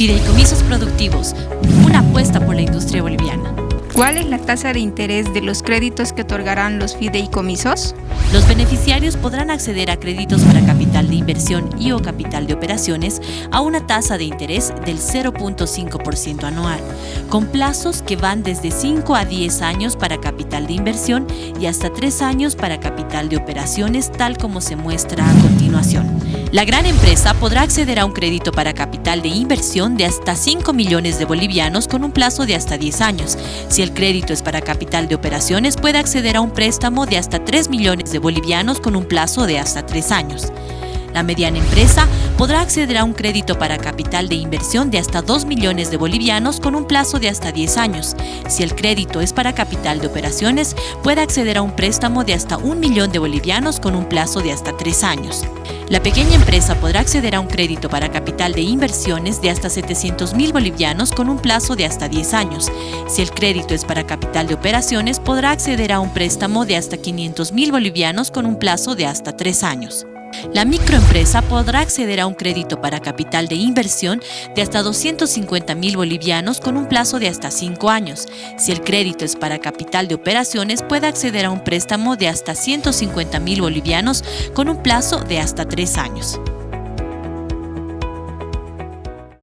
Fideicomisos productivos, una apuesta por la industria boliviana. ¿Cuál es la tasa de interés de los créditos que otorgarán los fideicomisos? Los beneficiarios podrán acceder a créditos para capital de inversión y o capital de operaciones a una tasa de interés del 0.5% anual, con plazos que van desde 5 a 10 años para capital de inversión y hasta 3 años para capital de operaciones, tal como se muestra a continuación. La gran empresa podrá acceder a un crédito para capital de inversión de hasta 5 millones de bolivianos con un plazo de hasta 10 años. Si el crédito es para capital de operaciones, puede acceder a un préstamo de hasta 3 millones de bolivianos con un plazo de hasta tres años. La mediana empresa podrá acceder a un crédito para capital de inversión de hasta 2 millones de bolivianos con un plazo de hasta 10 años. Si el crédito es para capital de operaciones, puede acceder a un préstamo de hasta 1 millón de bolivianos con un plazo de hasta 3 años. La pequeña empresa podrá acceder a un crédito para capital de inversiones de hasta 700 mil bolivianos con un plazo de hasta 10 años. Si el crédito es para capital de operaciones, podrá acceder a un préstamo de hasta 500 mil bolivianos con un plazo de hasta 3 años. La microempresa podrá acceder a un crédito para capital de inversión de hasta 250 mil bolivianos con un plazo de hasta 5 años. Si el crédito es para capital de operaciones, puede acceder a un préstamo de hasta 150 mil bolivianos con un plazo de hasta 3 años.